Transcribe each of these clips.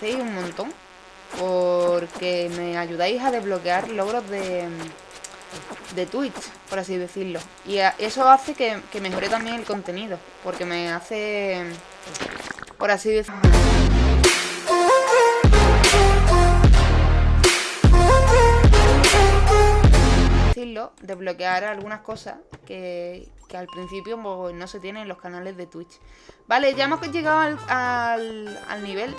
agradecéis un montón. Porque me ayudáis a desbloquear logros de, de Twitch, por así decirlo. Y eso hace que, que mejore también el contenido. Porque me hace, por así decirlo... desbloquear algunas cosas que, al principio pues, no se tienen en los canales de Twitch. Vale, ya hemos llegado al, al, nivel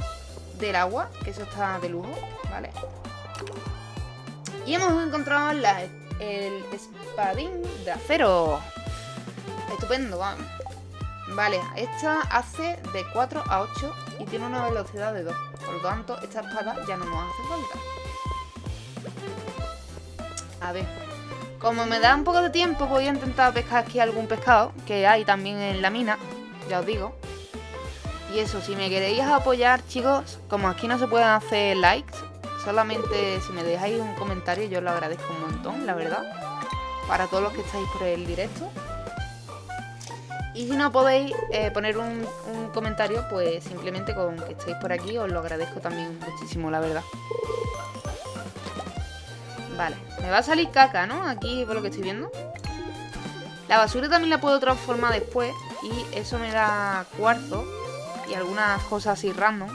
del agua, que eso está de lujo, ¿vale? Y hemos encontrado el espadín de acero. Estupendo, vamos. Vale, esta hace de 4 a 8 y tiene una velocidad de 2. Por lo tanto, esta espada ya no nos hace falta. A ver, como me da un poco de tiempo, voy a intentar pescar aquí algún pescado, que hay también en la mina, ya os digo. Y eso, si me queréis apoyar, chicos, como aquí no se pueden hacer likes, solamente si me dejáis un comentario yo lo agradezco un montón, la verdad. Para todos los que estáis por el directo. Y si no podéis eh, poner un, un comentario, pues simplemente con que estéis por aquí os lo agradezco también muchísimo, la verdad. Vale, me va a salir caca, ¿no? Aquí por lo que estoy viendo La basura también la puedo transformar después Y eso me da cuarzo Y algunas cosas así random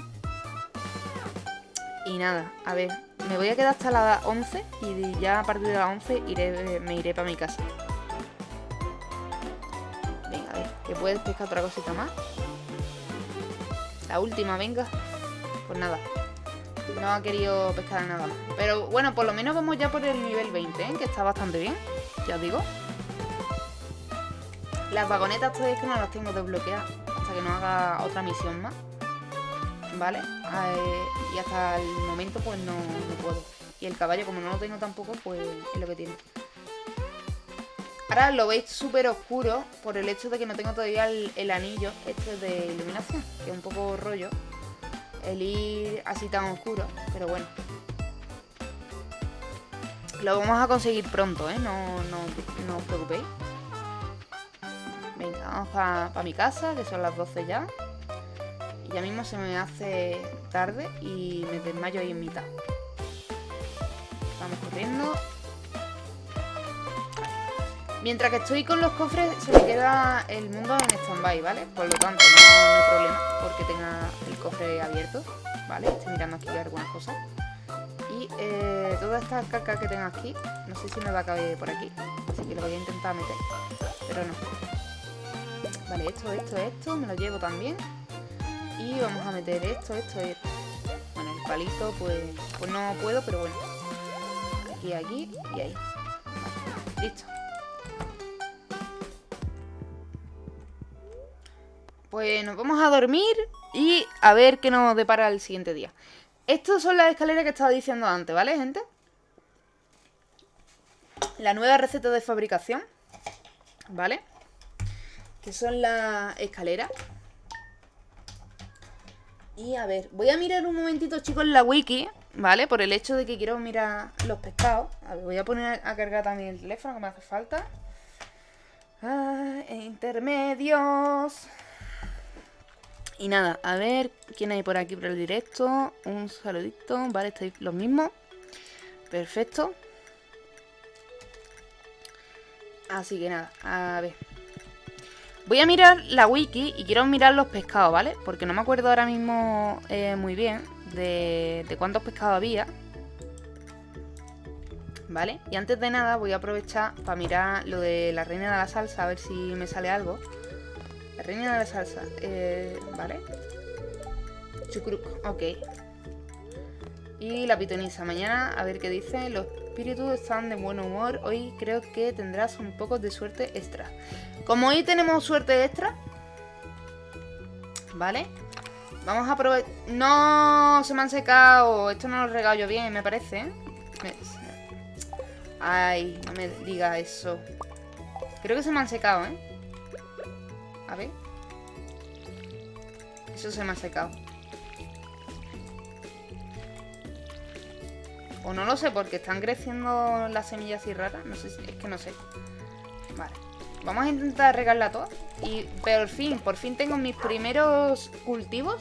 Y nada, a ver Me voy a quedar hasta las 11 Y ya a partir de las 11 iré, me iré para mi casa Venga, a ver Que puedes pescar otra cosita más La última, venga Pues nada no ha querido pescar nada más. Pero bueno, por lo menos vamos ya por el nivel 20, ¿eh? que está bastante bien, ya os digo. Las vagonetas todavía es que no las tengo desbloqueadas hasta que no haga otra misión más. ¿Vale? Eh, y hasta el momento pues no, puedo. Y el caballo como no lo tengo tampoco, pues es lo que tiene. Ahora lo veis súper oscuro por el hecho de que no tengo todavía el, anillo este de iluminación, que es un poco rollo el ir así tan oscuro, pero bueno. Lo vamos a conseguir pronto, ¿eh? No, no, os preocupéis. Vamos para mi casa, que son las 12 ya. Y ya mismo se me hace tarde y me desmayo ahí en mitad. Vamos corriendo. Mientras que estoy con los cofres se me queda el mundo en stand-by, ¿vale? Por lo tanto, no, hay problema porque tenga el cofre abierto, ¿vale? Estoy mirando aquí algunas cosas. Y eh, toda esta que tengo aquí, no sé si me va a caber por aquí. Así que lo voy a intentar meter, pero no. Vale, esto, esto, esto, me lo llevo también. Y vamos a meter esto, esto, esto. Bueno, el palito, pues, pues no puedo, pero bueno. Aquí, aquí y ahí. Listo. Pues nos vamos a dormir y a ver qué nos depara el siguiente día. Estas son las escaleras que estaba diciendo antes, ¿vale, gente? La nueva receta de fabricación, ¿vale? Que son las escaleras. Y a ver, voy a mirar un momentito, chicos, la wiki, ¿vale? Por el hecho de que quiero mirar los pescados. A ver, voy a poner a cargar también el teléfono que me hace falta. Ah, intermedios. Y nada, a ver quién hay por aquí por el directo. Un saludito, vale, estáis los mismos. Perfecto. Así que nada, a ver. Voy a mirar la wiki y quiero mirar los pescados, ¿vale? Porque no me acuerdo ahora mismo eh, muy bien de, cuántos pescados había. ¿Vale? Y antes de nada voy a aprovechar para mirar lo de la reina de la salsa, a ver si me sale algo. La reina de la salsa. Eh, vale. Chucruc, ok. Y la pitonisa. Mañana, a ver qué dice. Los espíritus están de buen humor. Hoy creo que tendrás un poco de suerte extra. Como hoy tenemos suerte extra. Vale. Vamos a aprovechar... No, se me han secado. Esto no lo regalo yo bien, me parece. ¿eh? Ay, no me diga eso. Creo que se me han secado, ¿eh? A ver. Eso se me ha secado. O no lo sé, porque están creciendo las semillas así raras. No sé, es que no sé. Vale. Vamos a intentar regarla toda. Y por fin, por fin tengo mis primeros cultivos.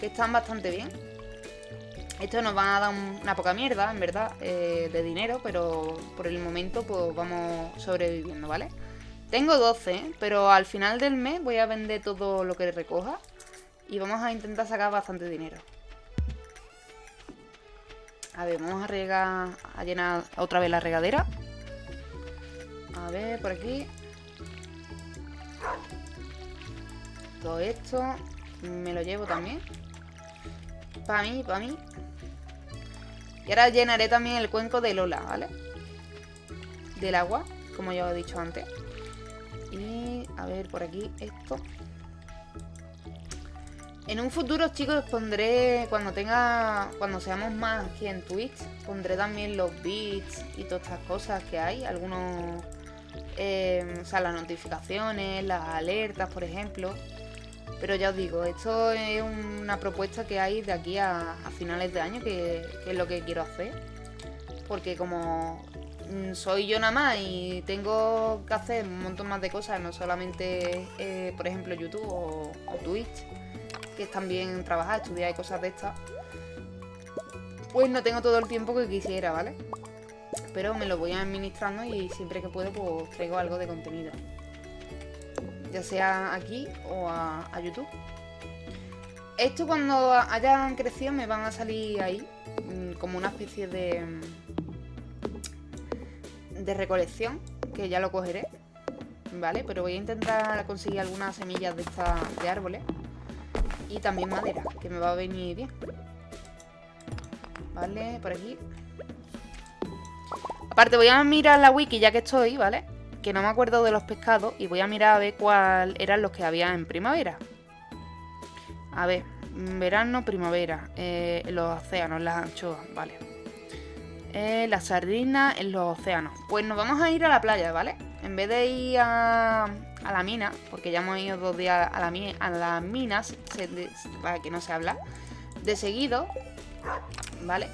Que están bastante bien. Esto nos va a dar una poca mierda, en verdad, eh, de dinero, pero por el momento pues vamos sobreviviendo, ¿vale? Tengo 12, pero al final del mes voy a vender todo lo que recoja y vamos a intentar sacar bastante dinero. A ver, vamos a regar, a llenar otra vez la regadera. A ver, por aquí. Todo esto me lo llevo también. Para mí, para mí. Y ahora llenaré también el cuenco de Lola, ¿vale? Del agua, como ya he dicho antes. Y a ver, por aquí esto. En un futuro, chicos, pondré, cuando tenga, cuando seamos más aquí en Twitch, pondré también los beats y todas estas cosas que hay. Algunos, eh, o sea, las notificaciones, las alertas, por ejemplo. Pero ya os digo, esto es una propuesta que hay de aquí a, finales de año, que, es lo que quiero hacer. Porque como mm, soy yo nada más y tengo que hacer un montón más de cosas, no solamente, eh, por ejemplo, YouTube o, Twitch, que es también trabajar, estudiar y cosas de estas, pues no tengo todo el tiempo que quisiera, ¿vale? Pero me lo voy administrando y siempre que puedo pues traigo algo de contenido ya sea aquí o a, YouTube. Esto cuando hayan crecido me van a salir ahí mm, como una especie de, de recolección, que ya lo cogeré, ¿vale? Pero voy a intentar conseguir algunas semillas de estas de árboles y también madera, que me va a venir bien. Vale, por aquí. Aparte voy a mirar la wiki ya que estoy, ¿vale? que no me acuerdo de los pescados y voy a mirar a ver cuál eran los que había en primavera. A ver, verano, primavera, eh, los océanos, las anchoas, vale. Eh, las sardinas en los océanos. Pues nos vamos a ir a la playa, ¿vale? En vez de ir a, la mina, porque ya hemos ido dos días a, la, a las minas, para que no se habla, de seguido, ¿vale?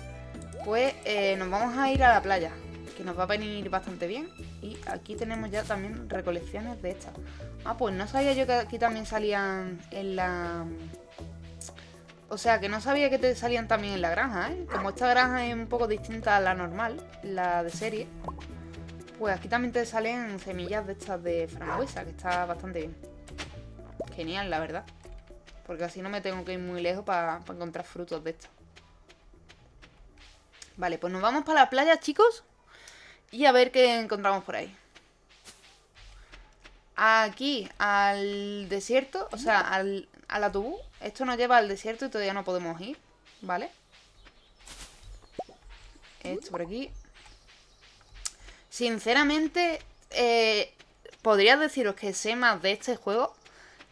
Pues eh, nos vamos a ir a la playa, que nos va a venir bastante bien. Y aquí tenemos ya también recolecciones de estas. Ah, pues no sabía yo que aquí también salían en la... O sea, que no sabía que te salían también en la granja, ¿eh? Como esta granja es un poco distinta a la normal, la de serie, pues aquí también te salen semillas de estas de frambuesa, que está bastante bien. Genial, la verdad. Porque así no me tengo que ir muy lejos para encontrar frutos de estos. Vale, pues nos vamos para la playa, chicos. Y a ver qué encontramos por ahí. Aquí, al desierto, o sea, al, al atubú. Esto nos lleva al desierto y todavía no podemos ir, ¿vale? Esto por aquí. Sinceramente, eh, podría deciros que sé más de este juego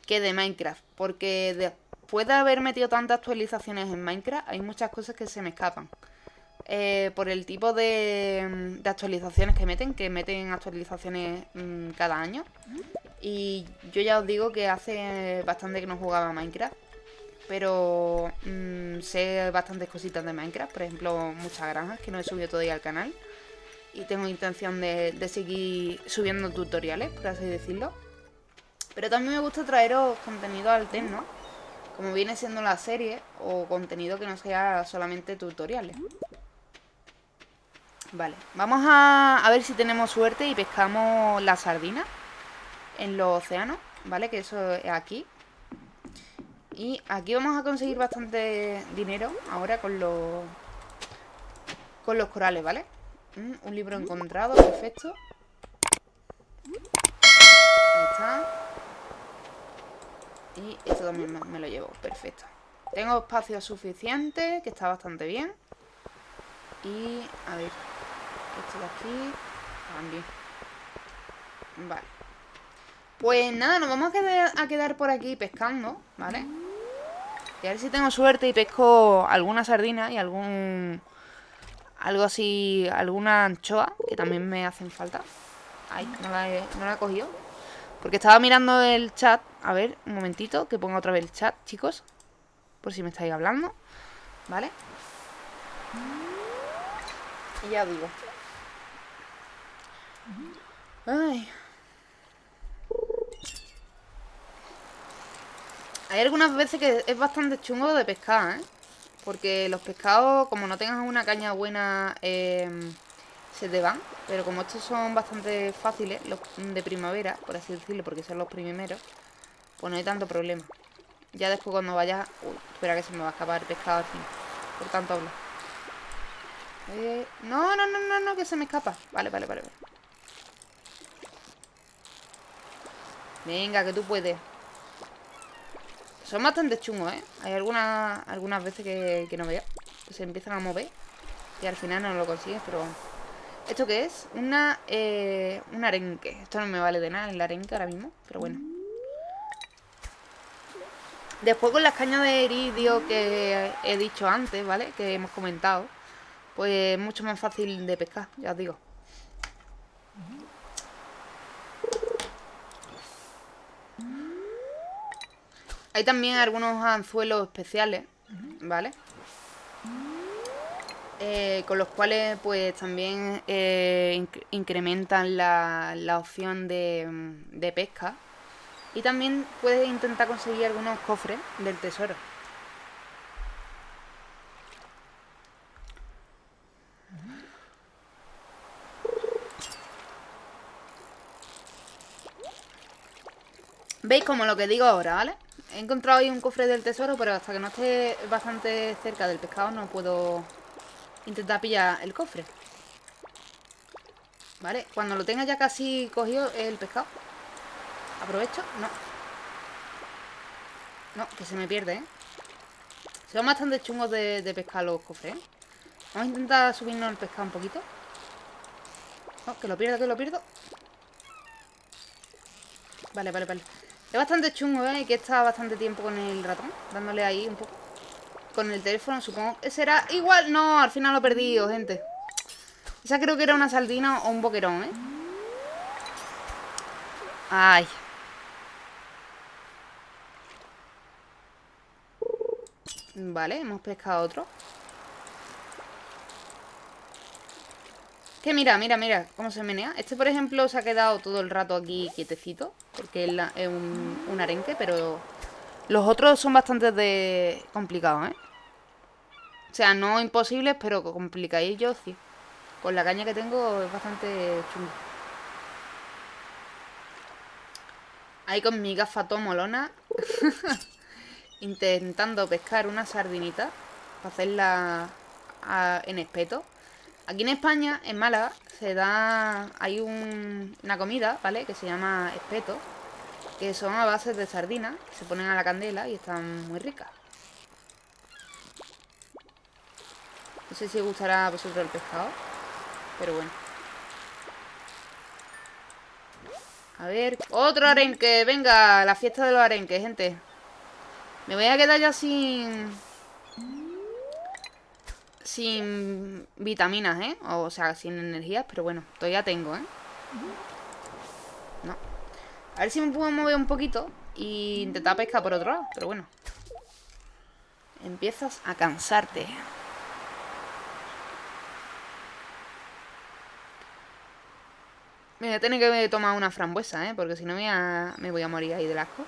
que de Minecraft. Porque después de haber metido tantas actualizaciones en Minecraft, hay muchas cosas que se me escapan. Eh, por el tipo de, actualizaciones que meten, que meten actualizaciones mm, cada año. Y yo ya os digo que hace bastante que no jugaba Minecraft. Pero mm, sé bastantes cositas de Minecraft, por ejemplo, muchas granjas que no he subido todavía al canal. Y tengo intención de, de seguir subiendo tutoriales, por así decirlo. Pero también me gusta traeros contenido alterno, como viene siendo la serie, o contenido que no sea solamente tutoriales. Vale, vamos a, ver si tenemos suerte y pescamos la sardina en los océanos, ¿vale? Que eso es aquí. Y aquí vamos a conseguir bastante dinero ahora con los, con los corales, ¿vale? Mm, un libro encontrado, perfecto. Ahí está. Y esto también me lo llevo, perfecto. Tengo espacio suficiente, que está bastante bien. Y, a ver, esto de aquí también. Vale. Pues nada, nos vamos a quedar, a quedar por aquí pescando, ¿vale? Y a ver si tengo suerte y pesco alguna sardina y algún... Algo así, alguna anchoa, que también me hacen falta. Ay, no la he, cogido. Porque estaba mirando el chat. A ver, un momentito, que ponga otra vez el chat, chicos. Por si me estáis hablando. ¿Vale? Y ya digo. Ay. Hay algunas veces que es bastante chungo de pescar, ¿eh? Porque los pescados, como no tengas una caña buena, em, se te van. Pero como estos son bastante fáciles, los de primavera, por así decirlo, porque son los primeros, pues no hay tanto problema. Ya después cuando vayas... Uy, espera que se me va a escapar el pescado al fin. Por tanto hablo. Eh, no, no, no, no, no, que se me escapa. Vale, vale, vale. Venga, que tú puedes. Son bastante chungos, ¿eh? Hay algunas, algunas veces que, no veo. Que se empiezan a mover. Y al final no lo consigues, pero ¿Esto qué es? Una, eh, un arenque. Esto no me vale de nada el arenque ahora mismo, pero bueno. Después con las cañas de iridio que he dicho antes, ¿vale? Que hemos comentado. Pues es mucho más fácil de pescar, ya os digo. Hay también algunos anzuelos especiales, ¿vale? Eh, con los cuales pues también eh, incrementan la, opción de, de pesca y también puedes intentar conseguir algunos cofres del tesoro. ¿Veis como lo que digo ahora, vale? He encontrado ahí un cofre del tesoro, pero hasta que no esté bastante cerca del pescado no puedo intentar pillar el cofre. ¿Vale? Cuando lo tenga ya casi cogido el pescado. ¿Aprovecho? No. No, que se me pierde, ¿eh? Son bastante chungos de, pescar los cofres, ¿eh? Vamos a intentar subirnos el pescado un poquito. No, que lo pierdo, que lo pierdo. Vale, vale, vale. Es bastante chungo, ¿eh? Que estar bastante tiempo con el ratón. Dándole ahí un poco. Con el teléfono, supongo será igual. No, al final lo he perdido, gente. Esa creo que era una saldina o un boquerón, ¿eh? Ay. Vale, hemos pescado otro. Mira, mira, mira cómo se menea. Este, por ejemplo, se ha quedado todo el rato aquí quietecito. Porque es, un, arenque, pero los otros son bastante complicados, ¿eh? O sea, no imposibles, pero complicadillos, sí. Con la caña que tengo es bastante chungo. Ahí con mi gafa molona. intentando pescar una sardinita para hacerla en espeto. Aquí en España, en Málaga, se da... Hay una comida, ¿vale? Que se llama espeto. Que son a base de sardinas. Se ponen a la candela y están muy ricas. No sé si gustará a vosotros el pescado. Pero bueno. A ver, otro arenque. Venga, la fiesta de los arenques, gente. Me voy a quedar ya sin... Sin vitaminas, ¿eh? O sea, sin energías, pero bueno, todavía tengo, ¿eh? No. A ver si me puedo mover un poquito y intentar pescar por otro lado, pero bueno. Empiezas a cansarte. Me voy a tener que tomar una frambuesa, ¿eh? Porque si no me, me voy a morir ahí del asco.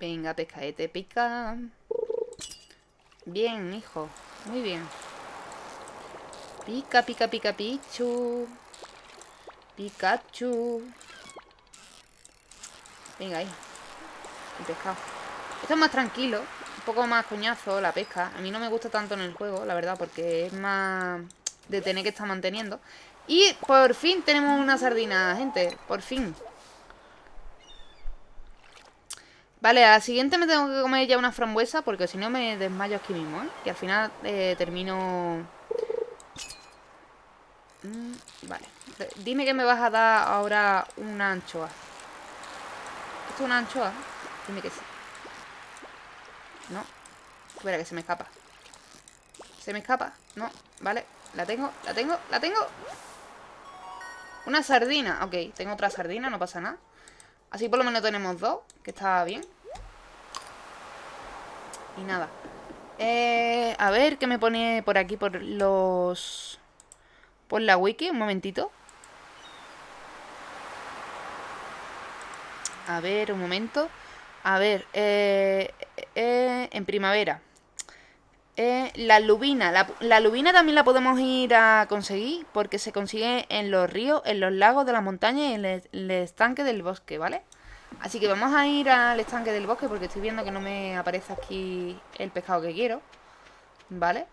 Venga, pescaete, pica. Bien, hijo. Muy bien. Pica, pica, pica, pichu. Pikachu. Venga, ahí. El pescado. Esto es más tranquilo. Un poco más coñazo la pesca. A mí no me gusta tanto en el juego, la verdad, porque es más de tener que estar manteniendo. Y por fin tenemos una sardina, gente. Por fin. Vale, a la siguiente me tengo que comer ya una frambuesa porque si no me desmayo aquí mismo, ¿eh? Y al final eh, termino... Mm, vale. Dime que me vas a dar ahora una anchoa. ¿Esto es una anchoa? Dime que sí. No. Espera, que se me escapa. ¿Se me escapa? No. Vale. La tengo, la tengo, la tengo. Una sardina. Ok, tengo otra sardina, no pasa nada. Así por lo menos tenemos dos, que está bien. Y nada. Eh, a ver, ¿qué me pone por aquí? Por los... Por la wiki, un momentito. A ver, un momento. A ver, eh, eh, en primavera. Eh, la lubina. La, lubina también la podemos ir a conseguir porque se consigue en los ríos, en los lagos de la montaña y en el, estanque del bosque, ¿vale? Así que vamos a ir al estanque del bosque porque estoy viendo que no me aparece aquí el pescado que quiero, ¿vale?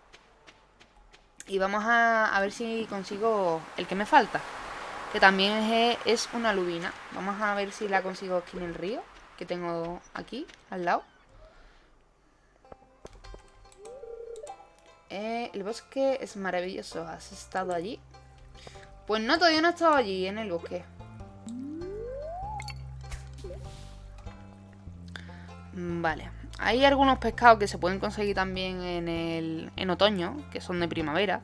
Y vamos a, ver si consigo el que me falta, que también es, una lubina. Vamos a ver si la consigo aquí en el río, que tengo aquí, al lado. Eh, el bosque es maravilloso. ¿Has estado allí? Pues no, todavía no he estado allí, en el bosque. Vale. Hay algunos pescados que se pueden conseguir también en, el, en otoño, que son de primavera.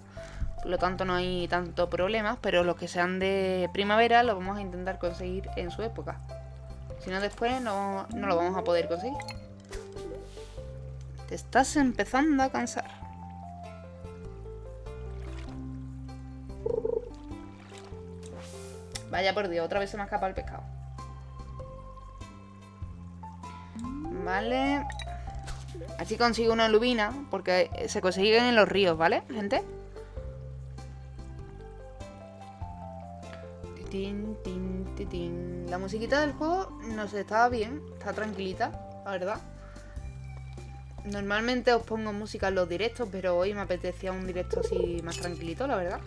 Por lo tanto no hay tanto problemas, pero los que sean de primavera los vamos a intentar conseguir en su época. Si no después no, no lo vamos a poder conseguir. Te estás empezando a cansar. Vaya por Dios, otra vez se me ha escapado el pescado. Vale. Así consigo una lubina, porque se consiguen en los ríos, ¿vale, gente? La musiquita del juego no sé, estaba bien, está tranquilita, la verdad. Normalmente os pongo música en los directos, pero hoy me apetecía un directo así más tranquilito, la verdad.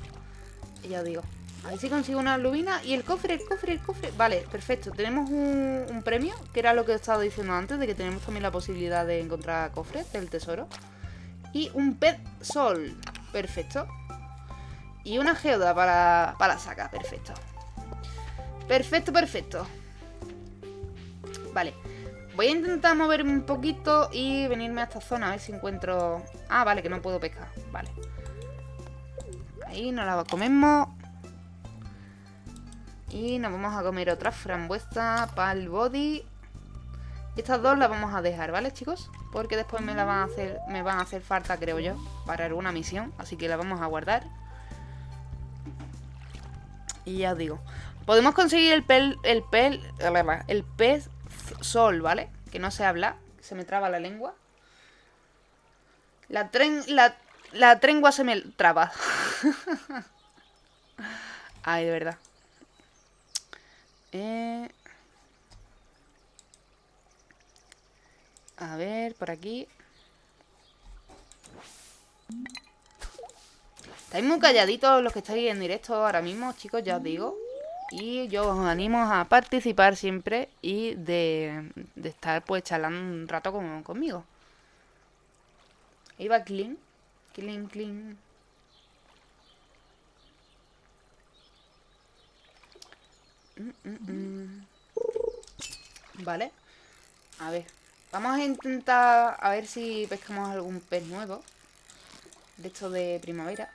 Y ya os digo. A ver si consigo una lubina y el cofre, el cofre, el cofre. Vale, perfecto. Tenemos un, premio, que era lo que he estado diciendo antes, de que tenemos también la posibilidad de encontrar cofres del tesoro. Y un pet sol. Perfecto. Y una geoda para, para la saca. Perfecto. Perfecto, perfecto. Vale. Voy a intentar moverme un poquito y venirme a esta zona a ver si encuentro... Ah, vale, que no puedo pescar. Vale. Ahí nos la comemos. Y nos vamos a comer otra frambuesa para el body. Estas dos las vamos a dejar, ¿vale, chicos? Porque después me, la van a hacer, me van a hacer falta, creo yo, para alguna misión. Así que la vamos a guardar. Y ya os digo. Podemos conseguir el pel, el pel, el pez sol, ¿vale? Que no se habla, se me traba la lengua. La tren, la, la trengua se me traba. Ay, de verdad. Eh, a ver, por aquí. Estáis muy calladitos los que estáis en directo ahora mismo, chicos, ya os digo. Y yo os animo a participar siempre y de, estar pues charlando un rato conmigo. Ahí va Clean. Clean, clean. Vale. A ver. Vamos a intentar a ver si pescamos algún pez nuevo. De esto de primavera.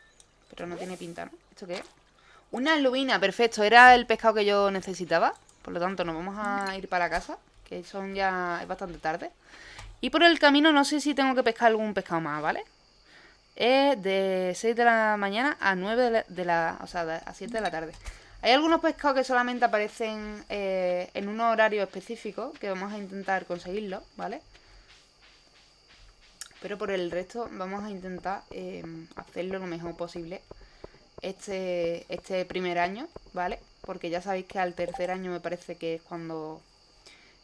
Pero no tiene pinta, ¿no? ¿Esto qué es? Una lubina, perfecto. Era el pescado que yo necesitaba. Por lo tanto, nos vamos a ir para casa. Que son ya... es bastante tarde. Y por el camino no sé si tengo que pescar algún pescado más, ¿vale? Es de 6 de la mañana a 9 de la... o sea, a 7 de la tarde. Hay algunos pescados que solamente aparecen eh, en un horario específico, que vamos a intentar conseguirlo, ¿vale? Pero por el resto vamos a intentar em, hacerlo lo mejor posible este, este primer año, ¿vale? Porque ya sabéis que al tercer año me parece que es cuando...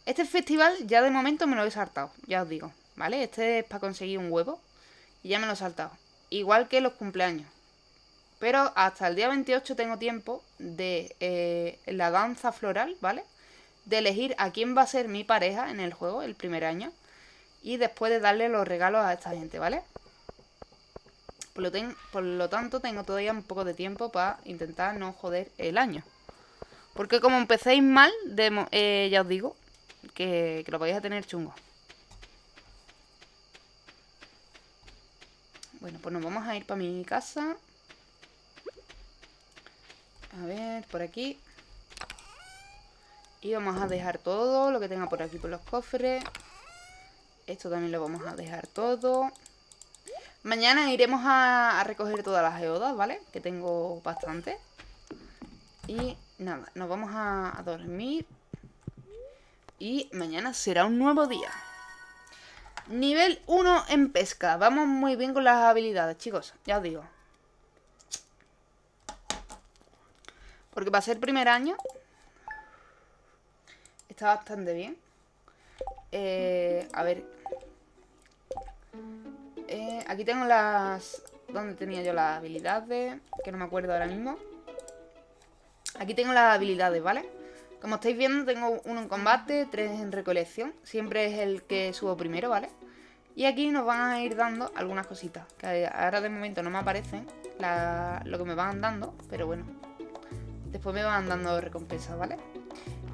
Este festival ya de momento me lo he saltado, ya os digo, ¿vale? Este es para conseguir un huevo y ya me lo he saltado. Igual que los cumpleaños, pero hasta el día 28 tengo tiempo de eh, la danza floral, ¿vale? De elegir a quién va a ser mi pareja en el juego el primer año. Y después de darle los regalos a esta gente, ¿vale? Por lo, por lo tanto, tengo todavía un poco de tiempo para intentar no joder el año. Porque como empecéis mal, eh, ya os digo que, que lo vais a tener chungo. Bueno, pues nos vamos a ir para mi casa. A ver, por aquí. Y vamos a dejar todo lo que tenga por aquí por los cofres. Esto también lo vamos a dejar todo. Mañana iremos a, recoger todas las geodas, ¿vale? Que tengo bastante. Y nada, nos vamos a, dormir. Y mañana será un nuevo día. Nivel 1 en pesca. Vamos muy bien con las habilidades, chicos. Ya os digo. Porque para ser primer año Está bastante bien eh, A ver eh, Aquí tengo las... ¿Dónde tenía yo las habilidades? Que no me acuerdo ahora mismo Aquí tengo las habilidades, ¿vale? Como estáis viendo tengo uno en combate, tres en recolección Siempre es el que subo primero, ¿vale? Y aquí nos van a ir dando algunas cositas Que ahora de momento no me aparecen Lo que me van dando Pero bueno Después me van dando recompensas, ¿vale?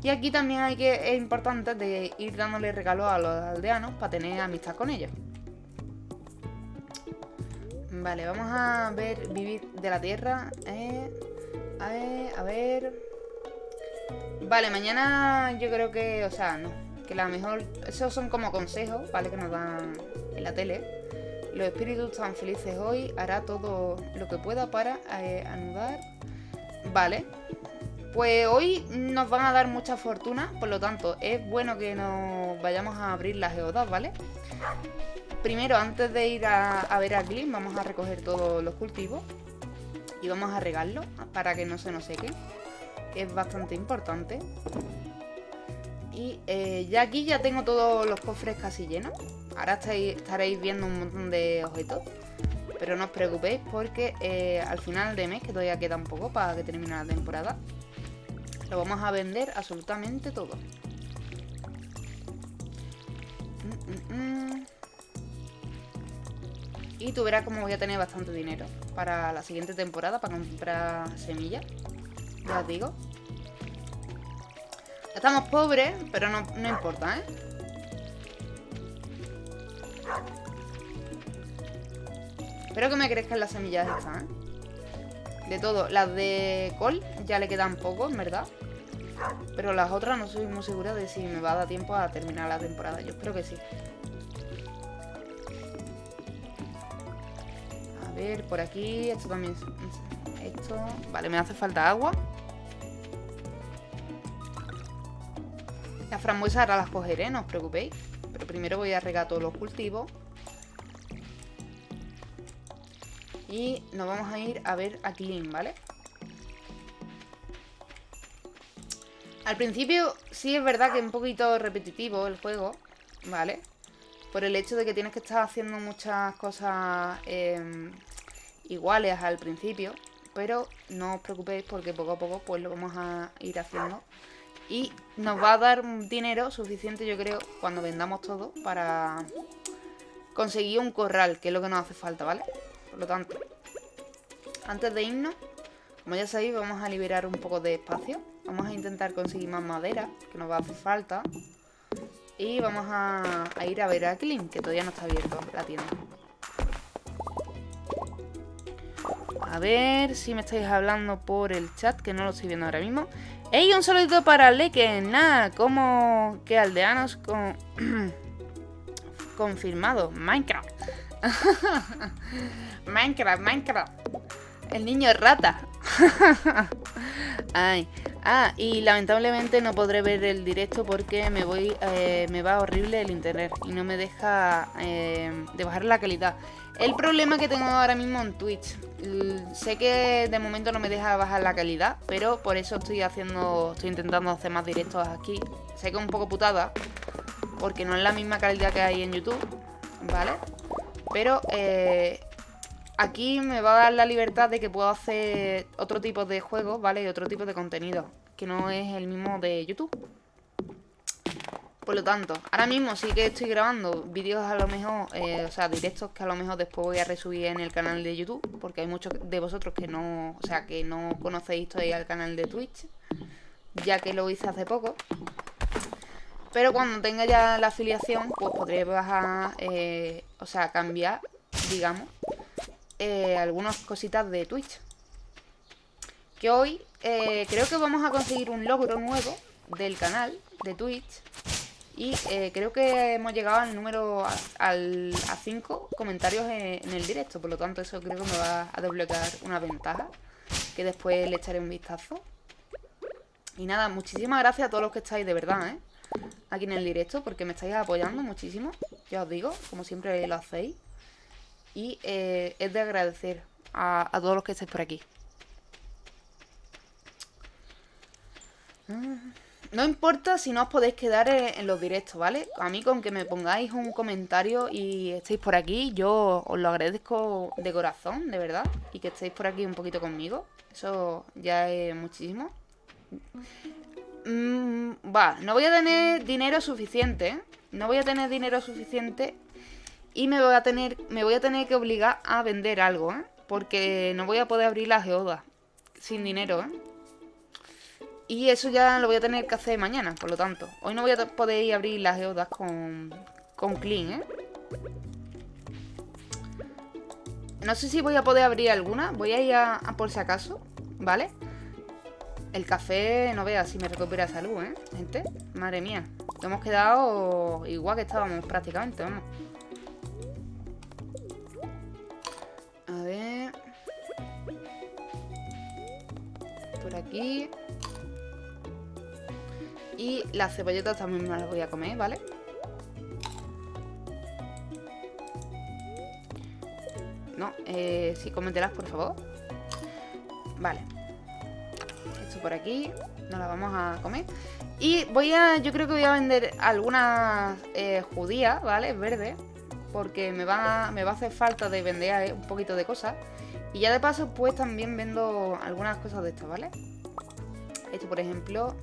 Y aquí también hay que, es importante de ir dándole regalos a los aldeanos para tener amistad con ellos. Vale, vamos a ver vivir de la tierra. Eh, a ver, a ver. Vale, mañana yo creo que, o sea, no. Que la mejor... Esos son como consejos, ¿vale? Que nos dan en la tele. Los espíritus están felices hoy. Hará todo lo que pueda para eh, anudar. Vale. Pues hoy nos van a dar mucha fortuna, por lo tanto es bueno que nos vayamos a abrir las geodas, ¿vale? Primero, antes de ir a, ver a Glyn, vamos a recoger todos los cultivos y vamos a regarlos para que no se nos sequen, que es bastante importante. Y eh, ya aquí ya tengo todos los cofres casi llenos. Ahora estaréis viendo un montón de objetos. Pero no os preocupéis porque eh, al final de mes, que todavía queda un poco para que termine la temporada, lo vamos a vender absolutamente todo. Mm, mm, mm. Y tú verás cómo voy a tener bastante dinero para la siguiente temporada, para comprar semillas. Ya os digo. Estamos pobres, pero no, no importa, ¿eh? Espero que me crezcan las semillas estas, ¿eh? De todo. Las de col ya le quedan poco, en verdad. Pero las otras no soy muy segura de si me va a dar tiempo a terminar la temporada. Yo espero que sí. A ver, por aquí. Esto también... Esto... Vale, me hace falta agua. Las frambuesas ahora las cogeré, no os preocupéis. Pero primero voy a regar todos los cultivos. Y nos vamos a ir a ver a Clean, ¿vale? Al principio sí es verdad que es un poquito repetitivo el juego, ¿vale? Por el hecho de que tienes que estar haciendo muchas cosas em, iguales al principio. Pero no os preocupéis porque poco a poco pues lo vamos a ir haciendo. Y nos va a dar dinero suficiente yo creo cuando vendamos todo para conseguir un corral, que es lo que nos hace falta, ¿vale? Por lo tanto, antes de irnos, como ya sabéis, vamos a liberar un poco de espacio. Vamos a intentar conseguir más madera, que nos va a hacer falta. Y vamos a, ir a ver a Clean, que todavía no está abierto la tienda. A ver si me estáis hablando por el chat, que no lo estoy viendo ahora mismo. ¡Ey! Un saludito para Leken. Nada, como que aldeanos con... confirmado. Minecraft. Minecraft, Minecraft. El niño rata. Ay. Ah, y lamentablemente no podré ver el directo porque me voy eh, me va horrible el internet y no me deja eh, de bajar la calidad. El problema que tengo ahora mismo en Twitch, sé que de momento no me deja bajar la calidad, pero por eso estoy haciendo, estoy intentando hacer más directos aquí. Sé que es un poco putada, porque no es la misma calidad que hay en YouTube, ¿vale? Pero eh, aquí me va a dar la libertad de que puedo hacer otro tipo de juegos, ¿vale? Y otro tipo de contenido, que no es el mismo de YouTube. Por lo tanto, ahora mismo sí que estoy grabando vídeos a lo mejor, eh, o sea, directos que a lo mejor después voy a resubir en el canal de YouTube, porque hay muchos de vosotros que no, o sea, que no conocéis todavía el canal de Twitch, ya que lo hice hace poco. Pero cuando tenga ya la afiliación, pues podré bajar, eh, o sea, cambiar, digamos, eh, algunas cositas de Twitch. Que hoy eh, creo que vamos a conseguir un logro nuevo del canal de Twitch. Y creo que hemos llegado al número al, a 5 comentarios en, el directo. Por lo tanto, eso creo que me va a desbloquear una ventaja. Que después le echaré un vistazo. Y nada, muchísimas gracias a todos los que estáis, de verdad, ¿eh? Aquí en el directo porque me estáis apoyando muchísimo. Ya os digo, como siempre lo hacéis. Y eh, es de agradecer a, todos los que estéis por aquí. Mm. No importa si no os podéis quedar en, los directos, ¿vale? A mí con que me pongáis un comentario y estéis por aquí, yo os lo agradezco de corazón, de verdad. Y que estéis por aquí un poquito conmigo. Eso ya es muchísimo. Mm, va, no voy a tener dinero suficiente. No voy a tener dinero suficiente. Y me voy a tener, me voy a tener que obligar a vender algo, ¿eh? Porque no voy a poder abrir la geoda sin dinero, ¿eh? Y eso ya lo voy a tener que hacer mañana, por lo tanto. Hoy no voy a poder abrir las geodas con, con clean, ¿eh? No sé si voy a poder abrir alguna. Voy a ir a, por si acaso, ¿vale? El café, no veas si me recupera salud, ¿eh? Gente, madre mía. Hemos quedado igual que estábamos prácticamente, vamos. A ver... Por aquí... Y las cebolletas también me las voy a comer, ¿vale? No, eh, sí, cómetelas, por favor Vale Por aquí Nos la vamos a comer Y voy a, yo creo que voy a vender algunas eh, judías, ¿vale? Verdes Porque me va, me va a hacer falta de vender eh, un poquito de cosas Y ya de paso, pues también vendo algunas cosas de estas, ¿vale? Esto, por ejemplo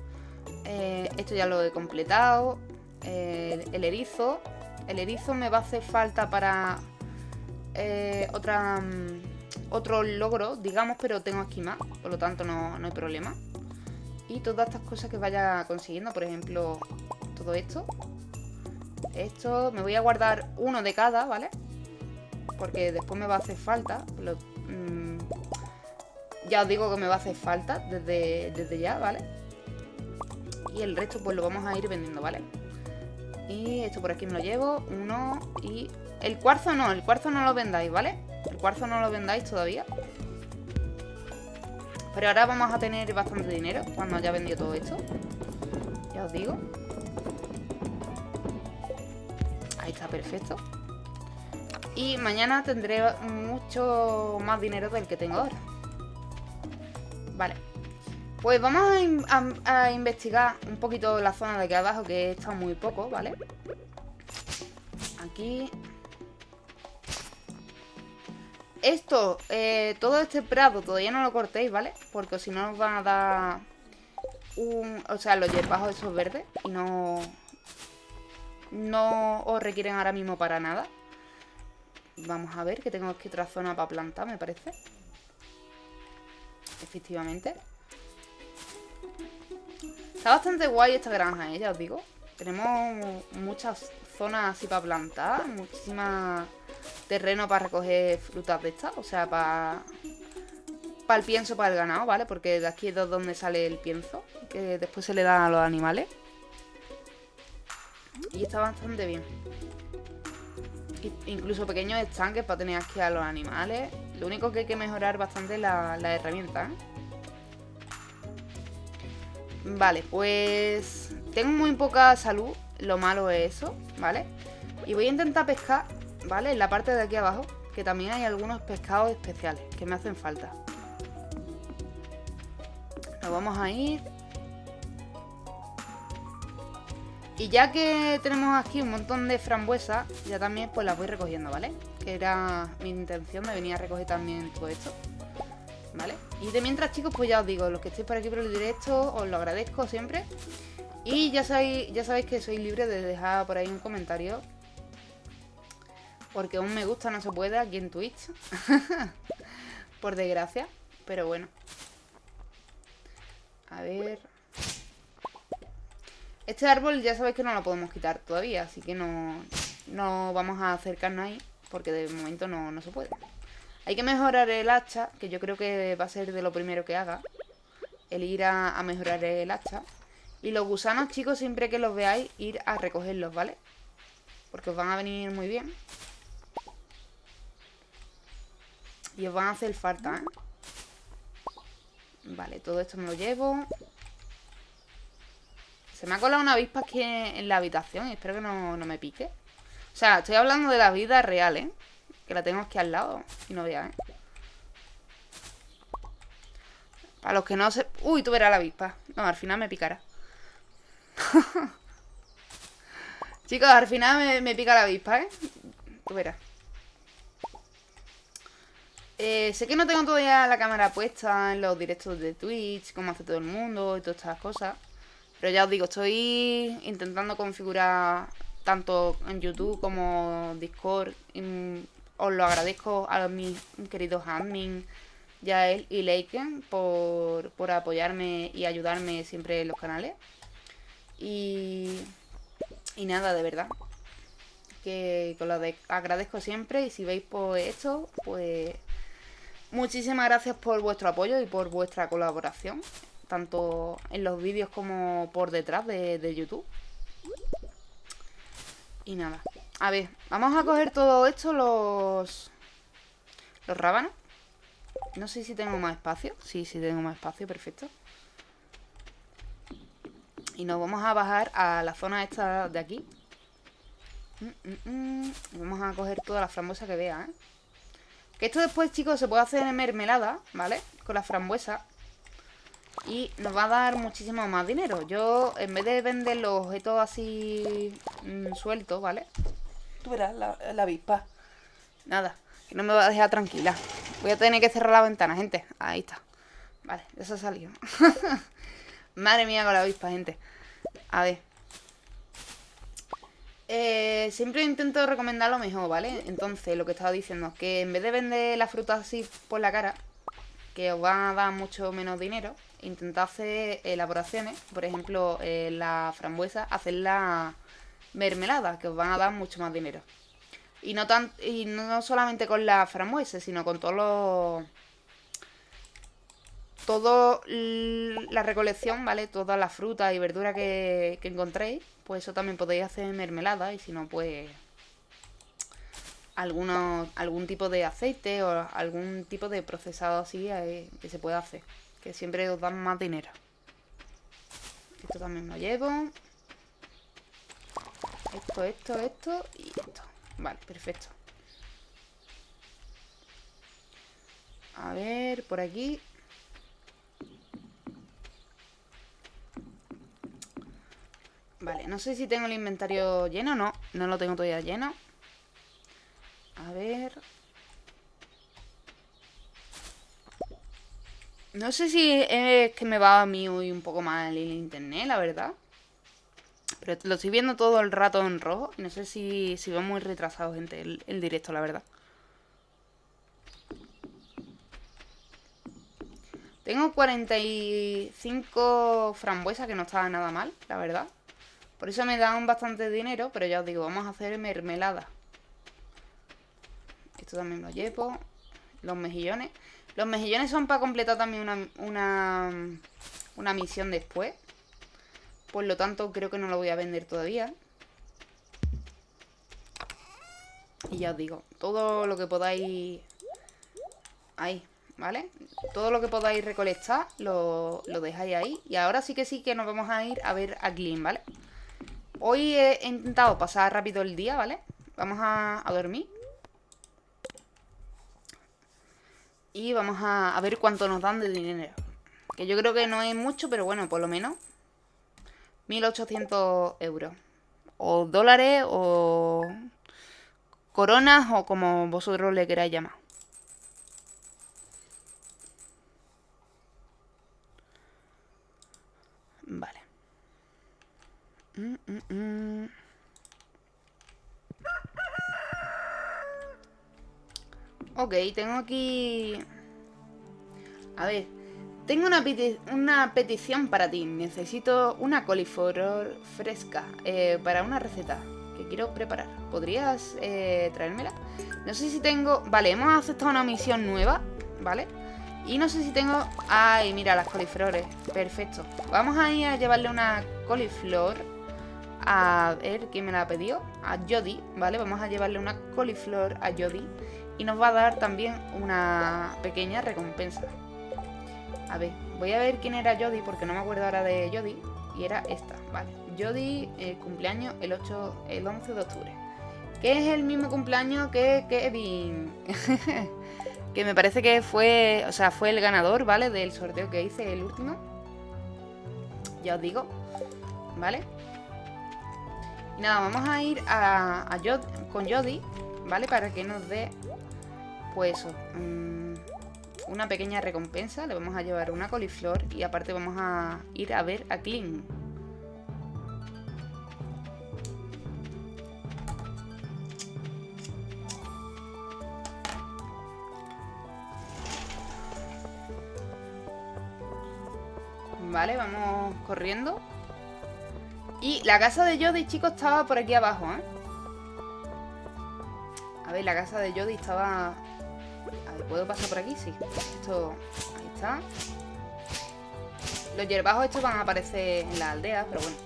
eh, esto ya lo he completado. El erizo. El erizo me va a hacer falta para eh, otra, mm, otro logro, digamos, pero tengo aquí más. Por lo tanto, no, no hay problema. Y todas estas cosas que vaya consiguiendo, por ejemplo, todo esto. Esto, me voy a guardar uno de cada, ¿vale? Porque después me va a hacer falta. Mm, ya os digo que me va a hacer falta desde, desde ya, ¿vale? Y el resto pues lo vamos a ir vendiendo, ¿vale? Y esto por aquí me lo llevo. Uno y... El cuarzo no, el cuarzo no lo vendáis, ¿vale? El cuarzo no lo vendáis todavía. Pero ahora vamos a tener bastante dinero cuando haya vendido todo esto. Ya os digo. Ahí está, perfecto. Y mañana tendré mucho más dinero del que tengo ahora. Vale. Pues vamos a, investigar un poquito la zona de aquí abajo, que está muy poco, ¿vale? Aquí... Esto, eh, todo este prado todavía no lo cortéis, ¿vale? Porque si no os van a dar un... O sea, los hierbajos esos verdes y no... No os requieren ahora mismo para nada. Vamos a ver, que tengo aquí otra zona para plantar, me parece. Efectivamente. Está bastante guay esta granja, ¿eh? ya os digo. Tenemos muchas zonas así para plantar, muchísima terreno para recoger frutas de estas, o sea, para para el pienso para el ganado, ¿vale? Porque de aquí es donde sale el pienso, que después se le da a los animales. Y está bastante bien. Incluso pequeños estanques para tener aquí a los animales. Lo único que hay que mejorar bastante es la, la herramienta, ¿eh? Vale, pues tengo muy poca salud, lo malo es eso, ¿vale? Y voy a intentar pescar, ¿vale? En la parte de aquí abajo, que también hay algunos pescados especiales que me hacen falta. Nos vamos a ir. Y ya que tenemos aquí un montón de frambuesas, ya también pues las voy recogiendo, ¿vale? Que era mi intención de venir a recoger también todo esto. ¿vale? Y de mientras, chicos, pues ya os digo, los que estéis por aquí por el directo, os lo agradezco siempre. Y ya sabéis, ya sabéis que soy libre de dejar por ahí un comentario. Porque un me gusta no se puede aquí en Twitch. por desgracia. Pero bueno. A ver... Este árbol ya sabéis que no lo podemos quitar todavía, así que no, no vamos a acercarnos ahí, porque de momento no, no se puede. Hay que mejorar el hacha, que yo creo que va a ser de lo primero que haga. El ir a, mejorar el hacha. Y los gusanos, chicos, siempre que los veáis, ir a recogerlos, ¿vale? Porque os van a venir muy bien. Y os van a hacer falta, ¿eh? Vale, todo esto me lo llevo. Se me ha colado una avispa aquí en la habitación y espero que no, me pique. O sea, estoy hablando de la vida real, ¿eh? Que la tengo aquí al lado y no vean, ¿eh? Para los que no se... Uy, tú verás la avispa. No, al final me picará. Chicos, al final me, pica la avispa, ¿eh? Tú verás. Eh, sé que no tengo todavía la cámara puesta en los directos de Twitch, como hace todo el mundo y todas estas cosas. Pero ya os digo, estoy intentando configurar tanto en YouTube como Discord. os lo agradezco a mis queridos admin, Yael y Leiken, por, por apoyarme y ayudarme siempre en los canales. Y, y nada, de verdad. Que, os lo agradezco siempre. Y si veis por esto, pues muchísimas gracias por vuestro apoyo y por vuestra colaboración tanto en los vídeos como por detrás de, YouTube. Y nada. A ver, vamos a coger todo esto, los... Los rábanos. No sé si tengo más espacio. Sí, sí tengo más espacio, perfecto. Y nos vamos a bajar a la zona esta de aquí. Mm, mm, mm. vamos a coger toda la frambuesa que vea, ¿eh? Que esto después, chicos, se puede hacer en mermelada, ¿vale? Con la frambuesa. Y nos va a dar muchísimo más dinero. Yo, en vez de vender los objetos así mm, sueltos, ¿vale? Tú verás la, avispa. Nada, que no me va a dejar tranquila. Voy a tener que cerrar la ventana, gente. Ahí está. Vale, eso ha salido. Madre mía con la avispa, gente. A ver eh, siempre intento recomendar lo mejor, ¿vale? Entonces, lo que estaba diciendo Que en vez de vender la fruta así por la cara Que os va a dar mucho menos dinero intentad hacer elaboraciones, por ejemplo, eh, la frambuesa, hacerla mermelada, que os van a dar mucho más dinero. Y no, tan, y no solamente con la frambuesa, sino con todos los... Todo la recolección, ¿vale? Toda la fruta y verdura que, que encontréis, pues eso también podéis hacer mermelada y si no, pues algunos, algún tipo de aceite o algún tipo de procesado así eh, que se pueda hacer. Que siempre os dan más dinero. Esto también lo llevo. Esto, esto, esto y esto. Vale, perfecto. A ver, por aquí. Vale, no sé si tengo el inventario lleno no. No lo tengo todavía lleno. A ver... No sé si es que me va a mí hoy un poco mal el internet, la verdad. Pero lo estoy viendo todo el rato en rojo. No sé si, si va muy retrasado, gente, el, el directo, la verdad. Tengo 45 frambuesas, que no estaba nada mal, la verdad. Por eso me dan bastante dinero, pero ya os digo, vamos a hacer mermelada. Esto también lo llevo. Los mejillones. Los mejillones son para completar también una, una, una misión después. Por lo tanto, creo que no lo voy a vender todavía. Y ya os digo, todo lo que podáis... Ahí, ¿vale? Todo lo que podáis recolectar lo, lo, dejáis ahí. Y ahora sí que sí que nos vamos a ir a ver a Clean, ¿vale? Hoy he intentado pasar rápido el día, ¿vale? Vamos a, a dormir. Y vamos a, ver cuánto nos dan de dinero. Que yo creo que no es mucho, pero bueno, por lo menos. 1.800 euros. O dólares, o coronas, o como vosotros le queráis llamar. Vale. Mm, mm, mm. Ok, tengo aquí... A ver, tengo una, una petición para ti. Necesito una coliflor fresca eh, para una receta que quiero preparar. ¿Podrías eh, traérmela? No sé si tengo... Vale, hemos aceptado una misión nueva, ¿vale? Y no sé si tengo... Ay, mira, las coliflores. Perfecto. Vamos a ir a llevarle una coliflor a ver quién me la pedido. A Jody, ¿vale? Vamos a llevarle una coliflor a Jody y nos va a dar también una pequeña recompensa. A ver, voy a ver quién era Jody porque no me acuerdo ahora de Jody Y era esta, vale. Jody, eh, cumpleaños el 8, el 11 de octubre. Que es el mismo cumpleaños que Kevin. que me parece que fue, o sea, fue el ganador, ¿vale? Del sorteo que hice, el último. Ya os digo, ¿vale? Y nada, vamos a ir a, con Jody, ¿vale? Para que nos dé, pues mm, una pequeña recompensa. Le vamos a llevar una coliflor y aparte vamos a ir a ver a Clean. Vale, vamos corriendo. Y la casa de Jody, chicos, estaba por aquí abajo, ¿eh? A ver, la casa de Jody estaba... A ver, ¿puedo pasar por aquí? Sí. Esto... Ahí está. Los hierbajos estos van a aparecer en la aldea, pero bueno.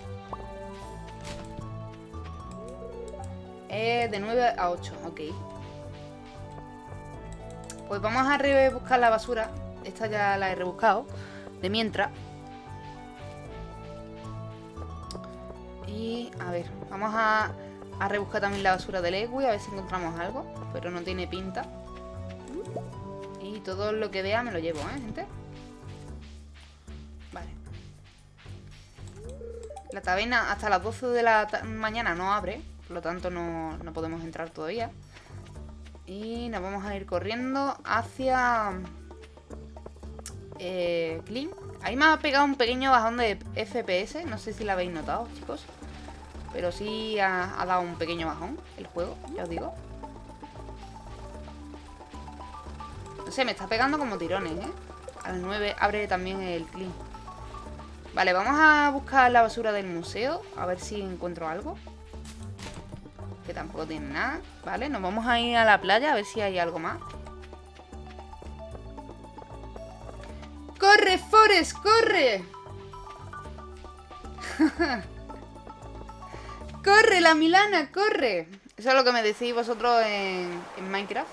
Es de 9 a 8, ok. Pues vamos a rebuscar la basura. Esta ya la he rebuscado. De mientras. Y a ver, vamos a, rebuscar también la basura del Egui, a ver si encontramos algo. Pero no tiene pinta. Y todo lo que vea me lo llevo, ¿eh, gente? Vale. La taberna hasta las 12 de la mañana no abre, por lo tanto no, no podemos entrar todavía. Y nos vamos a ir corriendo hacia... Eh, Clean. Ahí me ha pegado un pequeño bajón de FPS, no sé si lo habéis notado, chicos. Pero sí ha, dado un pequeño bajón el juego, ya os digo. No sé, me está pegando como tirones, ¿eh? A las 9 abre también el clean. Vale, vamos a buscar la basura del museo. A ver si encuentro algo. Que tampoco tiene nada. Vale, nos vamos a ir a la playa a ver si hay algo más. ¡Corre, Forest! ¡Corre! ¡Corre, la Milana, corre! Eso es lo que me decís vosotros en, Minecraft.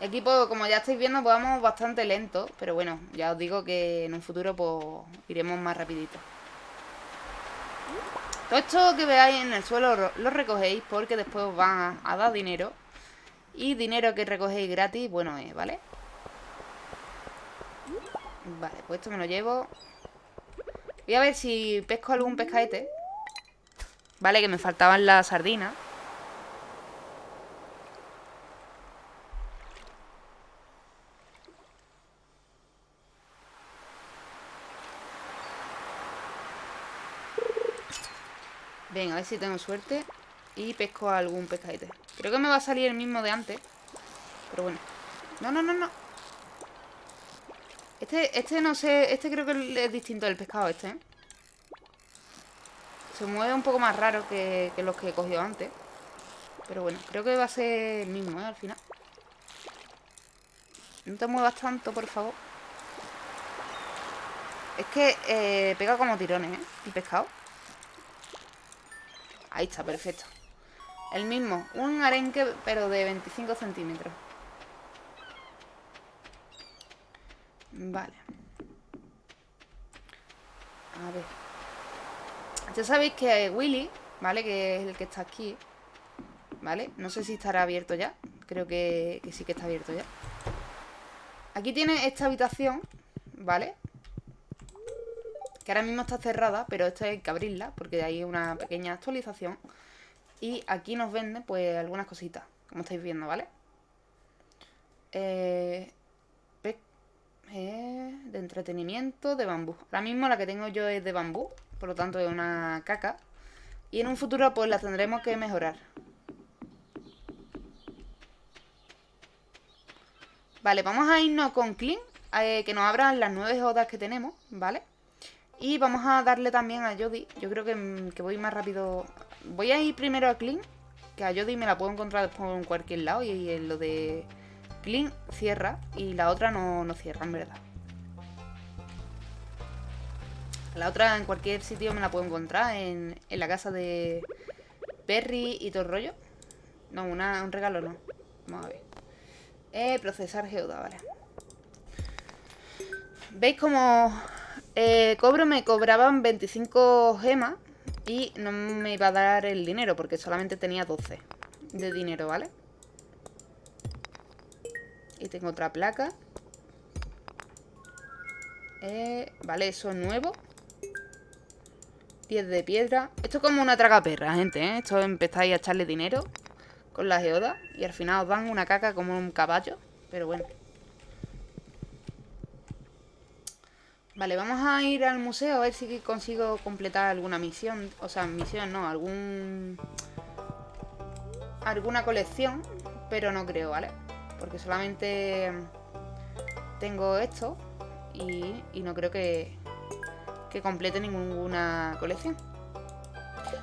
Y aquí, pues, como ya estáis viendo, pues vamos bastante lento. Pero bueno, ya os digo que en un futuro, pues, iremos más rapidito. Todo esto que veáis en el suelo lo recogéis porque después os van a, dar dinero. Y dinero que recogéis gratis, bueno es, ¿vale? Vale, pues esto me lo llevo. Voy a ver si pesco algún pescaete. Vale, que me faltaban las sardinas. Venga, a ver si tengo suerte Y pesco algún pescadete Creo que me va a salir el mismo de antes Pero bueno No, no, no, no Este, este no sé Este creo que es distinto del pescado este, ¿eh? Se mueve un poco más raro que, los que he cogido antes. Pero bueno, creo que va a ser el mismo, ¿eh? Al final. No te muevas tanto, por favor. Es que eh, pega como tirones, ¿eh? El pescado. Ahí está, perfecto. El mismo. Un arenque, pero de 25 centímetros. Vale. A ver. Ya sabéis que Willy, ¿vale? Que es el que está aquí ¿Vale? No sé si estará abierto ya Creo que, sí que está abierto ya Aquí tiene esta habitación ¿Vale? Que ahora mismo está cerrada Pero esta hay que abrirla Porque hay una pequeña actualización Y aquí nos vende pues algunas cositas Como estáis viendo, ¿vale? Eh, eh, de entretenimiento de bambú Ahora mismo la que tengo yo es de bambú por lo tanto es una caca. Y en un futuro pues la tendremos que mejorar. Vale, vamos a irnos con Clean, eh, que nos abran las nueve odas que tenemos, ¿vale? Y vamos a darle también a Jody. Yo creo que, que, voy más rápido. Voy a ir primero a Clean, que a Jody me la puedo encontrar en cualquier lado. Y en lo de Clean cierra y la otra no, no cierra, en verdad. La otra en cualquier sitio me la puedo encontrar. En, la casa de Perry y todo el rollo. No, una, un regalo no. Vamos a ver. Eh, procesar geoda, vale. ¿Veis cómo Eh, cobro me cobraban 25 gemas y no me iba a dar el dinero porque solamente tenía 12 de dinero, ¿vale? Y tengo otra placa. Eh, vale, eso es nuevo. 10 de piedra. Esto es como una traga perra, gente, ¿eh? Esto empezáis a echarle dinero con la geoda y al final os dan una caca como un caballo. Pero bueno. Vale, vamos a ir al museo a ver si consigo completar alguna misión. O sea, misión no, algún... Alguna colección, pero no creo, ¿vale? Porque solamente tengo esto y, y no creo que, que complete ninguna colección.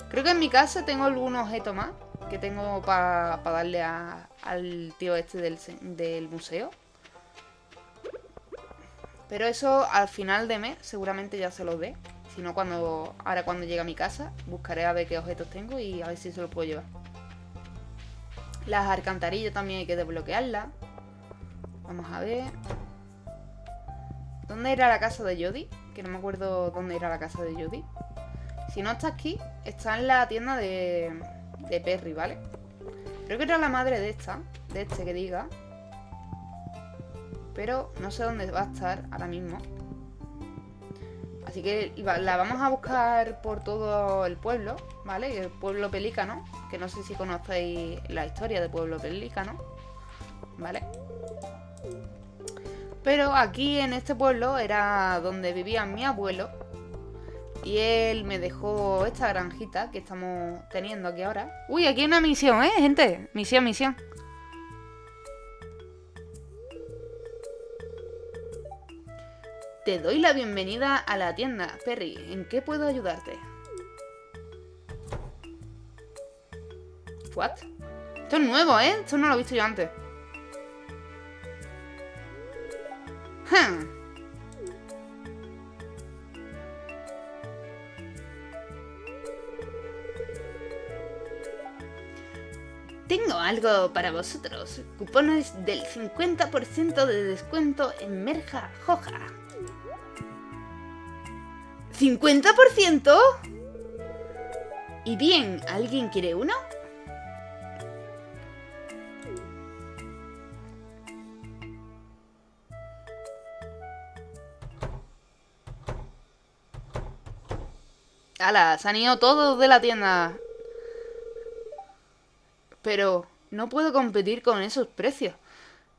Creo que en mi casa tengo algún objeto más que tengo para darle al tío este del, museo. Pero eso al final de mes seguramente ya se los dé. Si no, cuando, ahora cuando llegue a mi casa, buscaré a ver qué objetos tengo y a ver si se los puedo llevar. Las alcantarillas también hay que desbloquearlas. Vamos a ver. ¿Dónde era la casa de Jody? Que no me acuerdo dónde era la casa de Jody. Si no está aquí, está en la tienda de, de Perry, ¿vale? Creo que era la madre de esta, de este que diga. Pero no sé dónde va a estar ahora mismo. Así que la vamos a buscar por todo el pueblo, ¿vale? El pueblo pelícano, que no sé si conocéis la historia del pueblo pelícano, ¿vale? Pero aquí en este pueblo era donde vivía mi abuelo. Y él me dejó esta granjita que estamos teniendo aquí ahora. Uy, aquí hay una misión, ¿eh, gente? Misión, misión. Te doy la bienvenida a la tienda, Perry. ¿En qué puedo ayudarte? ¿What? Esto es nuevo, ¿eh? Esto no lo he visto yo antes. Tengo algo para vosotros. Cupones del 50% de descuento en Merja Joja. ¿50%? ¿Y bien, alguien quiere uno? ¡Hala! Se han ido todos de la tienda. Pero no puedo competir con esos precios.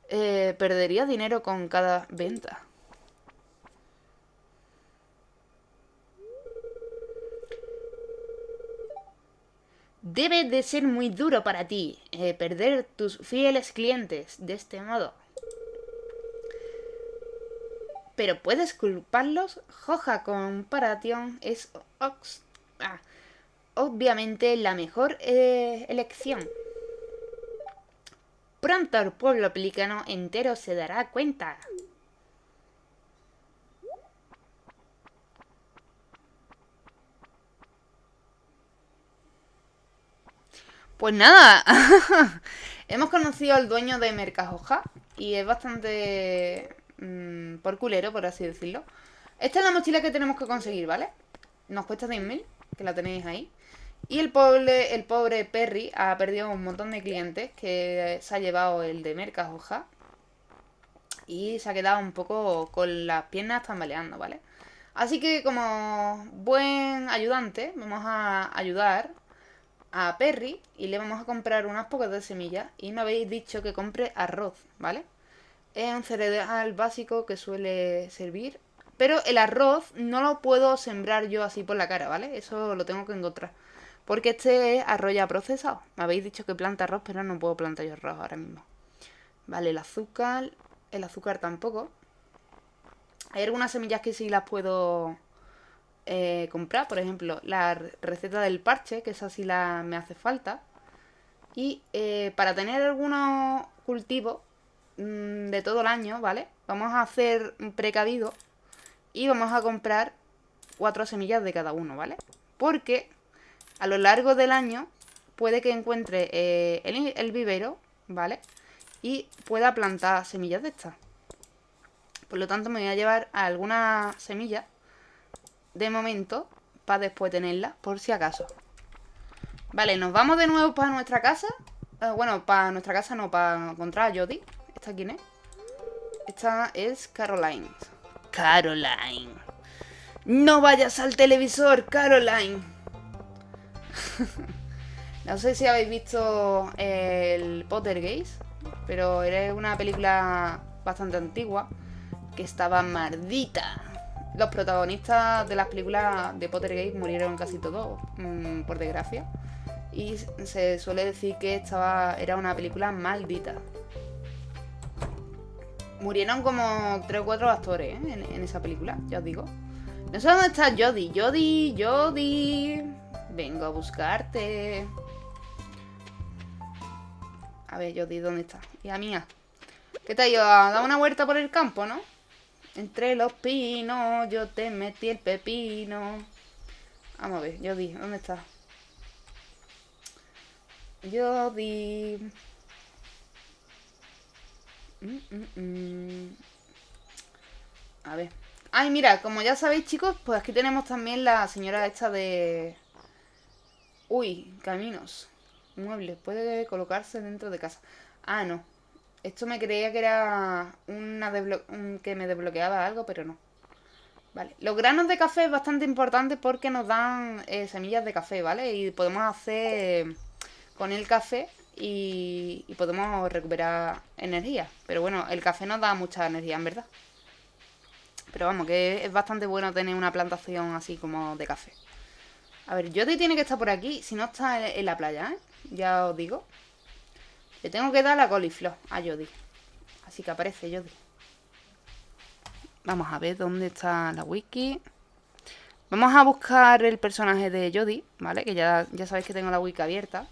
Eh, perdería dinero con cada venta. Debe de ser muy duro para ti eh, perder tus fieles clientes de este modo. Pero puedes culparlos. Joja Comparación es ox ah, obviamente la mejor eh, elección. Pronto el pueblo pelicano entero se dará cuenta. Pues nada, hemos conocido al dueño de Mercajoja y es bastante Mm, por culero, por así decirlo. Esta es la mochila que tenemos que conseguir, ¿vale? Nos cuesta 10.000, que la tenéis ahí. Y el pobre, el pobre Perry ha perdido un montón de clientes que se ha llevado el de Mercas Hoja. Y se ha quedado un poco con las piernas tambaleando, ¿vale? Así que como buen ayudante vamos a ayudar a Perry y le vamos a comprar unas pocas de semillas. Y me habéis dicho que compre arroz, ¿vale? Es un cereal básico que suele servir. Pero el arroz no lo puedo sembrar yo así por la cara, ¿vale? Eso lo tengo que encontrar. Porque este es arroz ya procesado. Me habéis dicho que planta arroz, pero no puedo plantar yo arroz ahora mismo. Vale, el azúcar. El azúcar tampoco. Hay algunas semillas que sí las puedo eh, comprar. Por ejemplo, la receta del parche, que esa sí la, me hace falta. Y eh, para tener algunos cultivos Mm, de todo el año, ¿vale? Vamos a hacer un precavido y vamos a comprar cuatro semillas de cada uno, ¿vale? Porque a lo largo del año puede que encuentre eh, el, vivero, ¿vale? Y pueda plantar semillas de estas. Por lo tanto me voy a llevar algunas semillas de momento para después tenerla, por si acaso. Vale, nos vamos de nuevo para nuestra casa. Eh, bueno, para nuestra casa no, para encontrar a Jodie. ¿Esta quién es? Esta es Caroline. Caroline. No vayas al televisor, Caroline. no sé si habéis visto el Pottergeist, pero era una película bastante antigua que estaba maldita. Los protagonistas de las películas de Pottergate murieron casi todos, mm, por desgracia. Y se suele decir que estaba, era una película maldita. Murieron como 3 o 4 actores ¿eh? en, esa película, ya os digo. No sé dónde está Jodie. Jodie, Jodie. Vengo a buscarte. A ver, Jodie, ¿dónde está? Hija mía. ¿Qué te ha ido a dar una vuelta por el campo, no? Entre los pinos, yo te metí el pepino. Vamos a ver, Jodie, ¿dónde está? Jodie. Mm, mm, mm. A ver. Ay, mira, como ya sabéis, chicos, pues aquí tenemos también la señora esta de... Uy, caminos. Muebles. Puede colocarse dentro de casa. Ah, no. Esto me creía que era una que me desbloqueaba algo, pero no. Vale. Los granos de café es bastante importante porque nos dan eh, semillas de café, ¿vale? Y podemos hacer con el café y, y, podemos recuperar energía. Pero bueno, el café nos da mucha energía, en verdad. Pero vamos, que es bastante bueno tener una plantación así como de café. A ver, Jody tiene que estar por aquí, si no está en la playa, ¿eh? Ya os digo. Le tengo que dar la coliflor a Jody. Así que aparece Jody. Vamos a ver dónde está la wiki. Vamos a buscar el personaje de Jody, ¿vale? Que ya, ya sabéis que tengo la wiki abierta.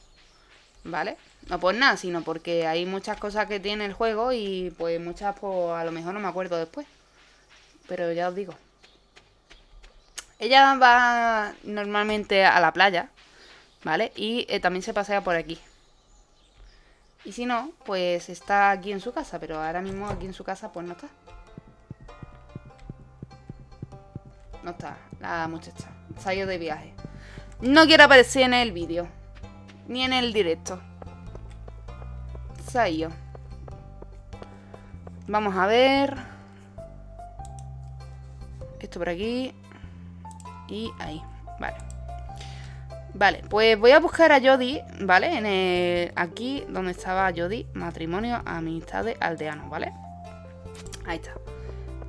¿Vale? No por nada, sino porque hay muchas cosas que tiene el juego y pues muchas pues a lo mejor no me acuerdo después. Pero ya os digo. Ella va normalmente a la playa, ¿vale? Y eh, también se pasea por aquí. Y si no, pues está aquí en su casa, pero ahora mismo aquí en su casa pues no está. No está la muchacha. Se ha ido de viaje. No quiere aparecer en el vídeo. Ni en el directo. Ido. Vamos a ver. Esto por aquí. Y ahí. Vale. Vale, pues voy a buscar a Jody, ¿vale? En el, aquí donde estaba Jody, matrimonio, amistades, aldeanos, ¿vale? Ahí está.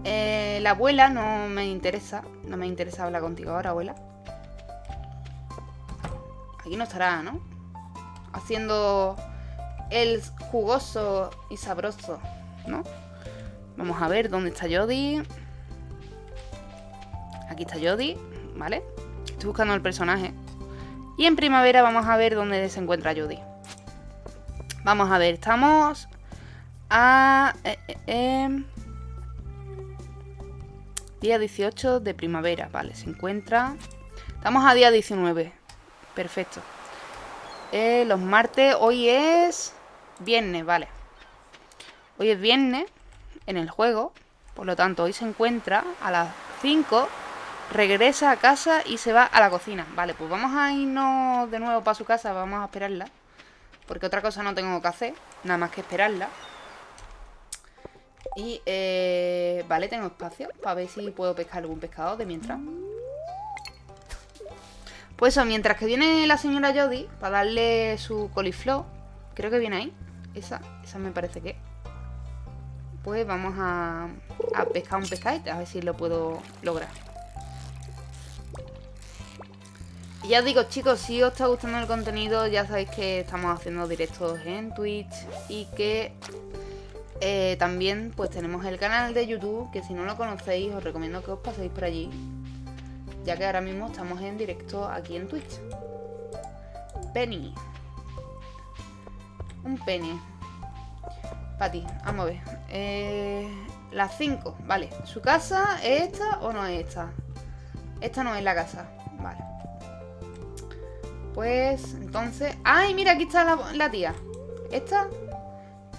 Eh, la abuela no me interesa. No me interesa hablar contigo ahora, abuela. Aquí no estará, ¿no? Haciendo el jugoso y sabroso, ¿no? Vamos a ver dónde está Jody. Aquí está Jody, ¿vale? Estoy buscando el personaje. Y en primavera vamos a ver dónde se encuentra Judy. Vamos a ver, estamos a... Eh, eh, em, día 18 de primavera, vale, se encuentra... Estamos a día 19, perfecto. Eh, los martes, hoy es viernes, vale. Hoy es viernes en el juego, por lo tanto hoy se encuentra a las 5 Regresa a casa y se va a la cocina. Vale, pues vamos a irnos de nuevo para su casa. Vamos a esperarla. Porque otra cosa no tengo que hacer. Nada más que esperarla. Y, eh, vale, tengo espacio para ver si puedo pescar algún pescado de mientras. Pues eso, mientras que viene la señora Jodie para darle su coliflor. Creo que viene ahí. Esa, esa me parece que. Pues vamos a, a pescar un pescadito, a ver si lo puedo lograr. Y ya os digo chicos, si os está gustando el contenido ya sabéis que estamos haciendo directos en Twitch y que eh, también pues tenemos el canal de YouTube que si no lo conocéis os recomiendo que os paséis por allí ya que ahora mismo estamos en directo aquí en Twitch. Penny. Un penny. Pati, vamos a ver. Eh, las 5, vale. ¿Su casa es esta o no es esta? Esta no es la casa, vale. Pues, entonces... ¡Ay, mira! Aquí está la, tía. ¿Esta?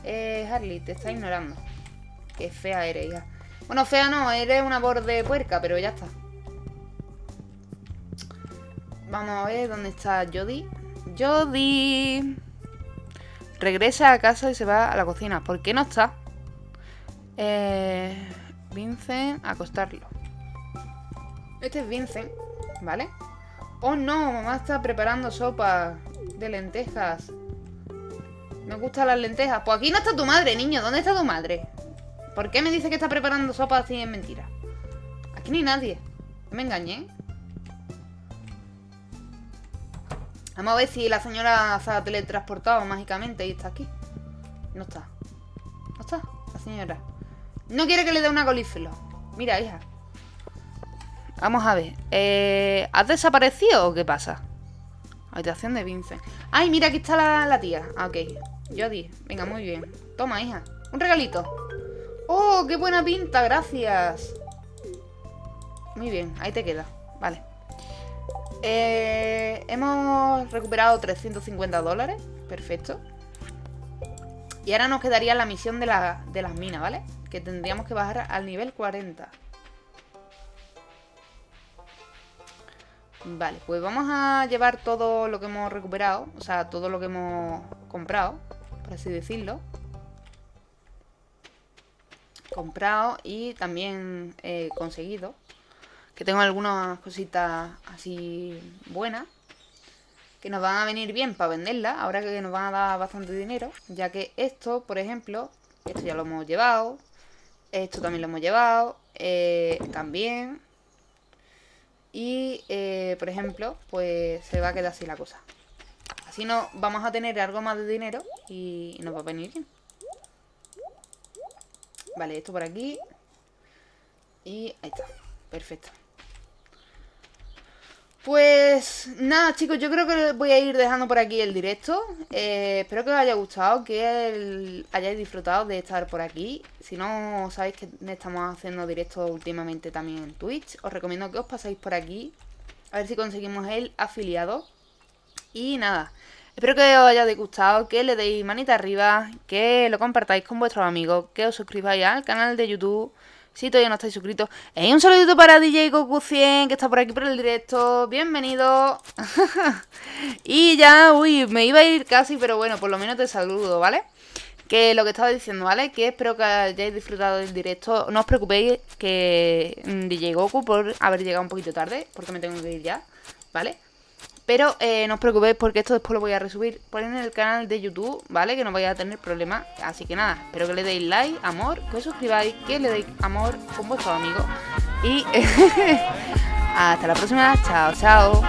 Eh, Harley, te está ignorando. Qué fea eres, hija. Bueno, fea no, eres una borde puerca, pero ya está. Vamos a ver dónde está Jody. Jody. Regresa a casa y se va a la cocina. ¿Por qué no está? Eh, Vincent, acostarlo. Este es Vincent, ¿vale? Oh no, mamá está preparando sopa de lentejas. Me gustan las lentejas. Pues aquí no está tu madre, niño. ¿Dónde está tu madre? ¿Por qué me dice que está preparando sopa así en mentira? Aquí ni nadie. me engañé. Vamos a ver si la señora se ha teletransportado mágicamente y está aquí. No está. No está, la señora. No quiere que le dé una colífero. Mira, hija. Vamos a ver. Eh, ¿Has desaparecido o qué pasa? Habitación de Vincent. ¡Ay, mira, aquí está la, la tía! Ah, ok. Jody. Venga, muy bien. Toma, hija. Un regalito. ¡Oh, qué buena pinta! Gracias. Muy bien, ahí te queda. Vale. Eh, hemos recuperado 350 dólares. Perfecto. Y ahora nos quedaría la misión de, de las minas, ¿vale? Que tendríamos que bajar al nivel 40. Vale, pues vamos a llevar todo lo que hemos recuperado. O sea, todo lo que hemos comprado, por así decirlo. Comprado y también eh, conseguido. Que tengo algunas cositas así buenas. Que nos van a venir bien para venderlas. Ahora que nos van a dar bastante dinero. Ya que esto, por ejemplo, esto ya lo hemos llevado. Esto también lo hemos llevado. Eh, también. Y, eh, por ejemplo, pues se va a quedar así la cosa. Así no vamos a tener algo más de dinero y nos va a venir bien. Vale, esto por aquí. Y ahí está. Perfecto. Pues nada chicos, yo creo que voy a ir dejando por aquí el directo. Eh, Espero que os haya gustado, que hayáis disfrutado de estar por aquí. Si no sabéis que estamos haciendo directos últimamente también en Twitch. Os recomiendo que os paséis por aquí A ver si conseguimos el afiliado. Y nada, espero que os haya gustado, que le deis manita arriba Que lo compartáis con vuestros amigos Que os suscribáis al canal de YouTube si todavía no estáis suscritos. un saludito para DJ Goku 100 que está por aquí por el directo. Bienvenido. y ya, uy, me iba a ir casi, pero bueno, por lo menos te saludo, ¿vale? Que lo que estaba diciendo, ¿vale? Que espero que hayáis disfrutado del directo. No os preocupéis que mm, DJ Goku por haber llegado un poquito tarde, porque me tengo que ir ya, ¿vale? Pero eh, no os preocupéis porque esto después lo voy a resubir por en el canal de YouTube, ¿vale? Que no vaya a tener problemas. Así que nada, espero que le deis like, amor, que os suscribáis, que le deis amor con vuestros amigos. Y hasta la próxima. Chao, chao.